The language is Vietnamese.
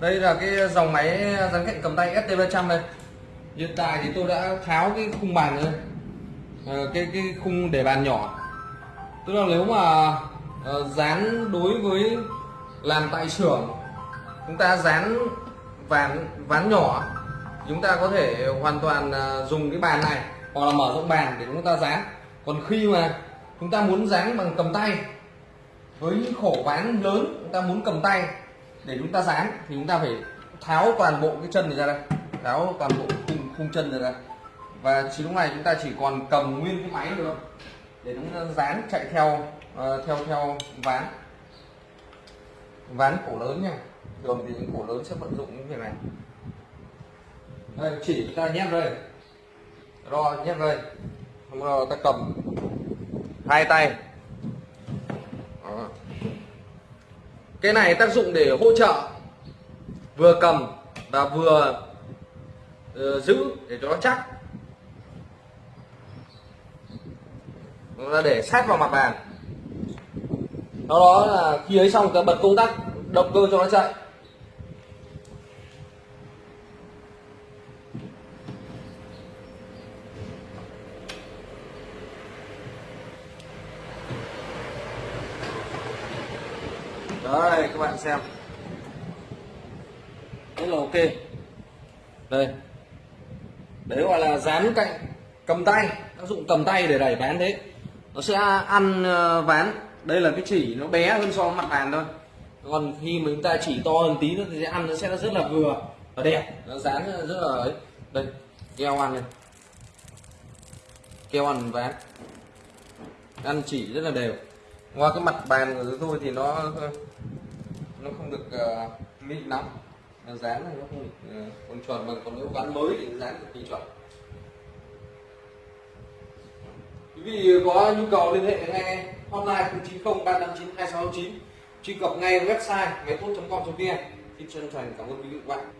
đây là cái dòng máy dán cạnh cầm tay ST300 đây hiện tại thì tôi đã tháo cái khung bàn rồi à, ờ, cái cái khung để bàn nhỏ. Tức là nếu mà uh, dán đối với làm tại xưởng chúng ta dán ván ván nhỏ chúng ta có thể hoàn toàn uh, dùng cái bàn này hoặc là mở rộng bàn để chúng ta dán. Còn khi mà chúng ta muốn dán bằng cầm tay với những khổ ván lớn chúng ta muốn cầm tay để chúng ta dán thì chúng ta phải tháo toàn bộ cái chân này ra đây. Tháo toàn bộ khung, khung chân này ra và chỉ lúc này chúng ta chỉ còn cầm nguyên cái máy được để chúng ta dán chạy theo uh, theo theo ván. Ván cổ lớn nha. Thường thì những cổ lớn sẽ vận dụng những việc này. Đây chỉ ta nhét đây. Ro nhét đây. Xong rồi ta cầm hai tay. Đó cái này tác dụng để hỗ trợ vừa cầm và vừa uh, giữ để cho nó chắc. Nó để sát vào mặt bàn. Sau đó là khi ấy xong ta bật công tắc động cơ cho nó chạy. Đây các bạn xem. Rất là ok. Đây. Đấy gọi là dán cạnh, cầm tay. Tác dụng cầm tay để đẩy ván thế. Nó sẽ ăn ờ, ván. Đây là cái chỉ nó bé hơn so với mặt bàn thôi. Còn khi mà chúng ta chỉ to hơn tí nữa thì sẽ ăn, nó sẽ rất là vừa và đẹp. Nó dán rất là ấy. Đây, keo ăn này. Keo ăn ván. Ăn chỉ rất là đều ngoài cái mặt bàn của tôi thì nó ờ, nó không được uh, mịn lắm. Dán này nó không được ờ, uh, còn chuẩn mà còn nếu ván mới thì dán cực kỳ chuẩn. Quý vị có nhu cầu liên hệ ngay hotline 090 359 2669 truy cập ngay website máy tốt com vn. Xin chân thành cảm ơn quý vị và các bạn.